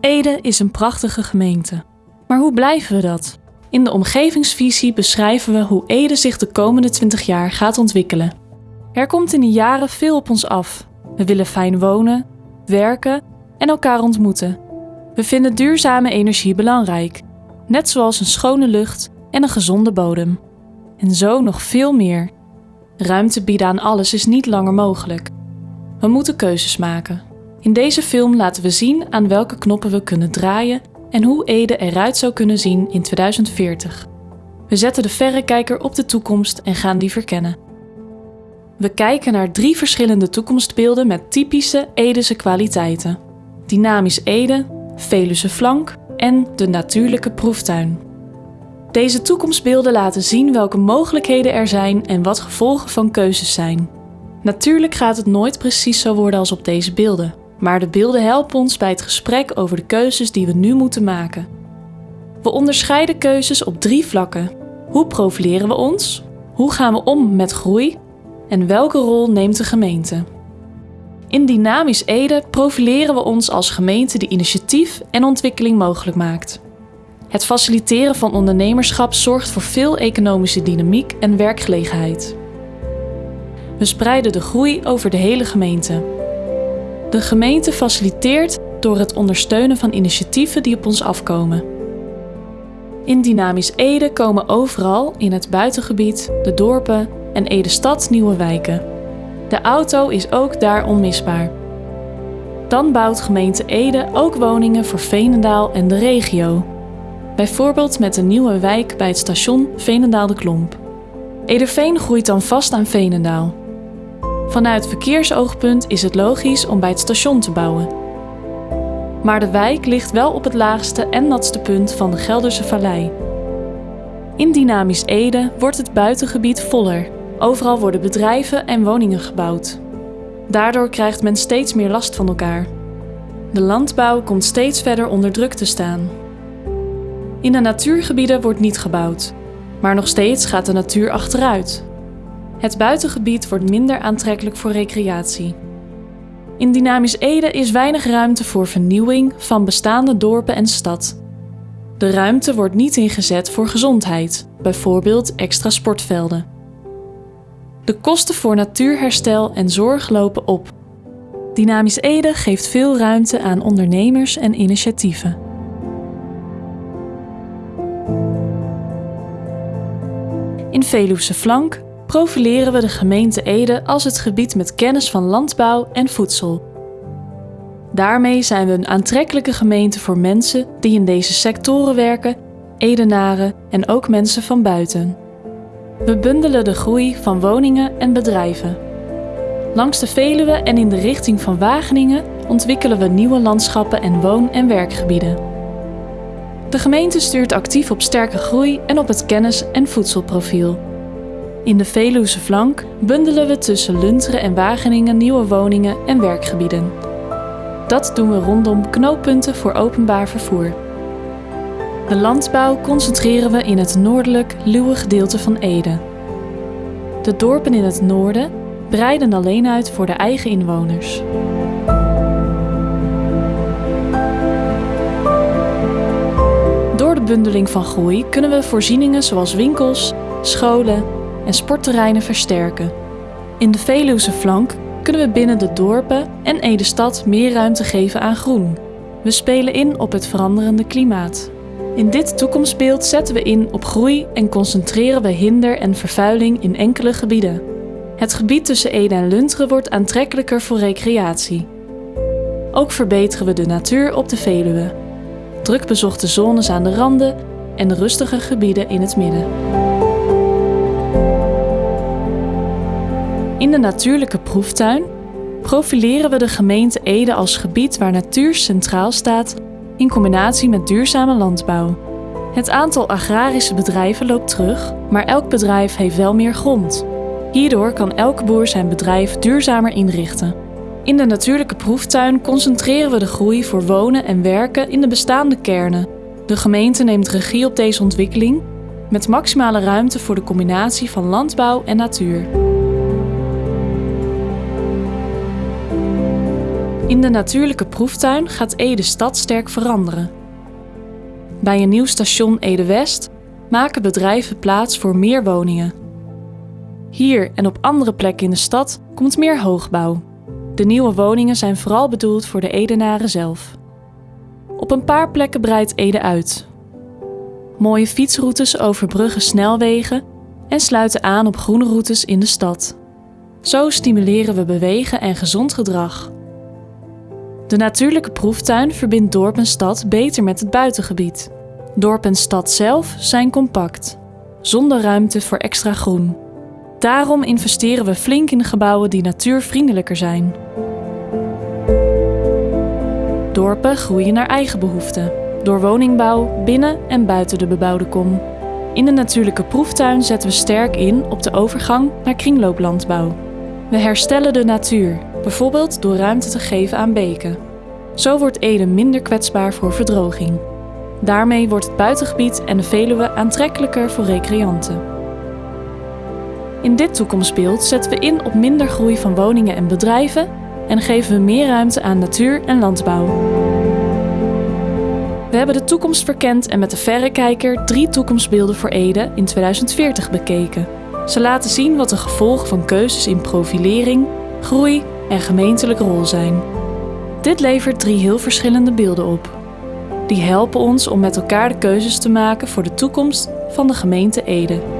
Ede is een prachtige gemeente. Maar hoe blijven we dat? In de omgevingsvisie beschrijven we hoe Ede zich de komende 20 jaar gaat ontwikkelen. Er komt in die jaren veel op ons af. We willen fijn wonen, werken en elkaar ontmoeten. We vinden duurzame energie belangrijk, net zoals een schone lucht en een gezonde bodem. En zo nog veel meer. Ruimte bieden aan alles is niet langer mogelijk. We moeten keuzes maken. In deze film laten we zien aan welke knoppen we kunnen draaien en hoe Ede eruit zou kunnen zien in 2040. We zetten de verrekijker op de toekomst en gaan die verkennen. We kijken naar drie verschillende toekomstbeelden met typische Edese kwaliteiten: dynamisch Ede, Veluwe flank en de natuurlijke proeftuin. Deze toekomstbeelden laten zien welke mogelijkheden er zijn en wat gevolgen van keuzes zijn. Natuurlijk gaat het nooit precies zo worden als op deze beelden, maar de beelden helpen ons bij het gesprek over de keuzes die we nu moeten maken. We onderscheiden keuzes op drie vlakken. Hoe profileren we ons? Hoe gaan we om met groei? En welke rol neemt de gemeente? In Dynamisch Ede profileren we ons als gemeente die initiatief en ontwikkeling mogelijk maakt. Het faciliteren van ondernemerschap zorgt voor veel economische dynamiek en werkgelegenheid. We spreiden de groei over de hele gemeente. De gemeente faciliteert door het ondersteunen van initiatieven die op ons afkomen. In Dynamisch Ede komen overal in het buitengebied, de dorpen en Ede-stad nieuwe wijken. De auto is ook daar onmisbaar. Dan bouwt gemeente Ede ook woningen voor Veenendaal en de regio. Bijvoorbeeld met een nieuwe wijk bij het station Veenendaal de Klomp. Ederveen groeit dan vast aan Veenendaal. Vanuit verkeersoogpunt is het logisch om bij het station te bouwen. Maar de wijk ligt wel op het laagste en natste punt van de Gelderse Vallei. In Dynamisch Ede wordt het buitengebied voller. Overal worden bedrijven en woningen gebouwd. Daardoor krijgt men steeds meer last van elkaar. De landbouw komt steeds verder onder druk te staan. In de natuurgebieden wordt niet gebouwd, maar nog steeds gaat de natuur achteruit. Het buitengebied wordt minder aantrekkelijk voor recreatie. In Dynamisch Ede is weinig ruimte voor vernieuwing van bestaande dorpen en stad. De ruimte wordt niet ingezet voor gezondheid, bijvoorbeeld extra sportvelden. De kosten voor natuurherstel en zorg lopen op. Dynamisch Ede geeft veel ruimte aan ondernemers en initiatieven. In Veluwse Flank profileren we de gemeente Ede als het gebied met kennis van landbouw en voedsel. Daarmee zijn we een aantrekkelijke gemeente voor mensen die in deze sectoren werken, Edenaren en ook mensen van buiten. We bundelen de groei van woningen en bedrijven. Langs de Veluwe en in de richting van Wageningen ontwikkelen we nieuwe landschappen en woon- en werkgebieden. De gemeente stuurt actief op sterke groei en op het kennis- en voedselprofiel. In de Veluwse flank bundelen we tussen Lunteren en Wageningen nieuwe woningen en werkgebieden. Dat doen we rondom knooppunten voor openbaar vervoer. De landbouw concentreren we in het noordelijk, luwe gedeelte van Ede. De dorpen in het noorden breiden alleen uit voor de eigen inwoners. Door de bundeling van groei kunnen we voorzieningen zoals winkels, scholen en sportterreinen versterken. In de Veluwse flank kunnen we binnen de dorpen en Ede-stad meer ruimte geven aan groen. We spelen in op het veranderende klimaat. In dit toekomstbeeld zetten we in op groei en concentreren we hinder en vervuiling in enkele gebieden. Het gebied tussen Ede en Lunteren wordt aantrekkelijker voor recreatie. Ook verbeteren we de natuur op de Veluwe. Druk bezochte zones aan de randen en rustige gebieden in het midden. In de natuurlijke proeftuin profileren we de gemeente Ede als gebied waar natuur centraal staat in combinatie met duurzame landbouw. Het aantal agrarische bedrijven loopt terug, maar elk bedrijf heeft wel meer grond. Hierdoor kan elke boer zijn bedrijf duurzamer inrichten. In de natuurlijke proeftuin concentreren we de groei voor wonen en werken in de bestaande kernen. De gemeente neemt regie op deze ontwikkeling met maximale ruimte voor de combinatie van landbouw en natuur. In de natuurlijke proeftuin gaat Ede stad sterk veranderen. Bij een nieuw station Ede-West maken bedrijven plaats voor meer woningen. Hier en op andere plekken in de stad komt meer hoogbouw. De nieuwe woningen zijn vooral bedoeld voor de Edenaren zelf. Op een paar plekken breidt Ede uit. Mooie fietsroutes overbruggen snelwegen en sluiten aan op groene routes in de stad. Zo stimuleren we bewegen en gezond gedrag. De natuurlijke proeftuin verbindt dorp en stad beter met het buitengebied. Dorp en stad zelf zijn compact, zonder ruimte voor extra groen. Daarom investeren we flink in gebouwen die natuurvriendelijker zijn. Dorpen groeien naar eigen behoeften, door woningbouw binnen en buiten de bebouwde kom. In de natuurlijke proeftuin zetten we sterk in op de overgang naar kringlooplandbouw. We herstellen de natuur, bijvoorbeeld door ruimte te geven aan beken. Zo wordt Ede minder kwetsbaar voor verdroging. Daarmee wordt het buitengebied en de Veluwe aantrekkelijker voor recreanten. In dit toekomstbeeld zetten we in op minder groei van woningen en bedrijven en geven we meer ruimte aan natuur en landbouw. We hebben de toekomst verkend en met de verrekijker drie toekomstbeelden voor Ede in 2040 bekeken. Ze laten zien wat de gevolgen van keuzes in profilering, groei en gemeentelijke rol zijn. Dit levert drie heel verschillende beelden op. Die helpen ons om met elkaar de keuzes te maken voor de toekomst van de gemeente Ede.